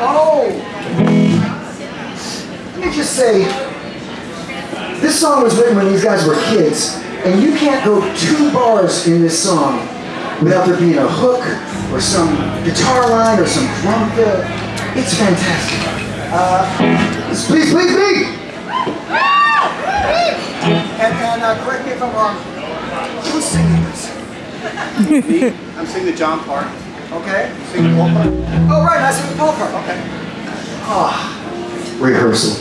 Oh. Let me just say, this song was written when these guys were kids, and you can't go two bars in this song without there being a hook or some guitar line or some drum fill. It's fantastic. Uh, please, please, please. And, and uh, correct me if I'm wrong. Who's singing this? Me? I'm singing the John part. Okay. You sing the. Oh, right. I sing the Paul part. Okay. Ah, rehearsal.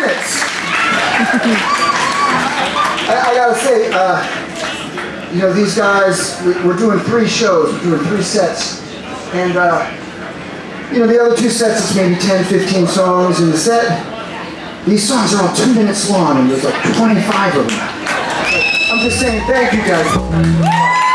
Minutes. I, I gotta say, uh, you know, these guys, we- we're doing three shows, we're doing three sets, and, uh, you know, the other two sets, it's maybe 10, 15 songs in the set. These songs are all two minutes long, and there's like 25 of them. I'm just saying, thank you guys.